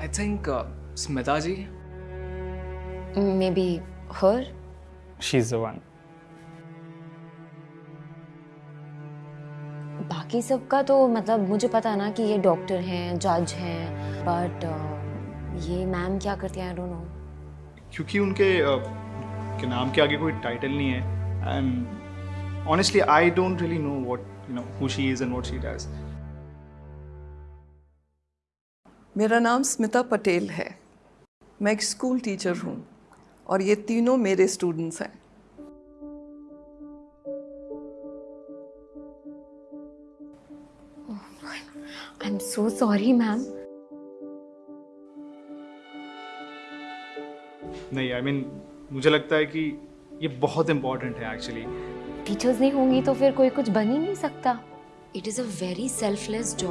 I think uh, Smita ji. Maybe her? She's the one. बाकी सबका तो मतलब मुझे पता ना कि ये डॉक्टर हैं जज हैं बट ये मैम क्या करती हैं आई डोंट नो क्योंकि उनके अ, के नाम के आगे कोई टाइटल नहीं है and honestly I don't really know what you know who she is and what she does मेरा नाम स्मिता पटेल है। मैं एक स्कूल टीचर हूँ और ये तीनों मेरे स्टूडेंट्स हैं। I am so sorry ma'am नहीं आई I मीन mean, मुझे लगता है कि ये बहुत इंपॉर्टेंट है एक्चुअली टीचर्स नहीं होंगी तो फिर कोई कुछ बन ही नहीं सकता। It is a very selfless job